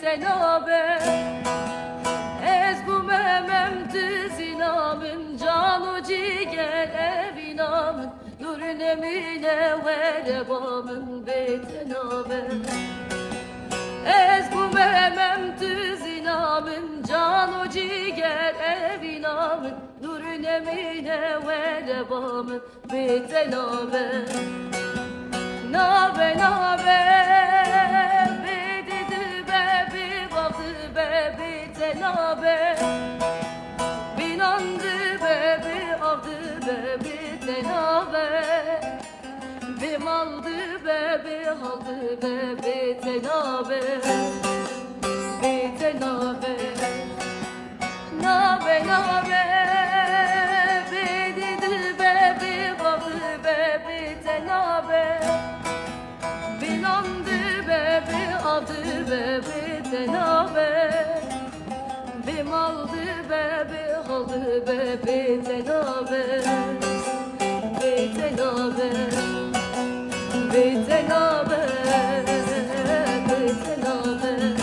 tenabe Ez bu memem tüzinamın Canu ciger evinamın Nur nemine verebamın betenabe Ez bu memem tüzinamın Canu ciger evinamın Nur nemine verebamın betenabe Nabe tenabe Binandı be bi avdı be bi tenabe Bim aldı be bi aldı be bi tenabe Bi tenabe Nabe nabe be bi baktı be bi tenabe Binandı bebe aldı bebe tenabe Bim aldı bebe aldı bebe tenabe Bey tenabe Bey tenabe Bey tenabe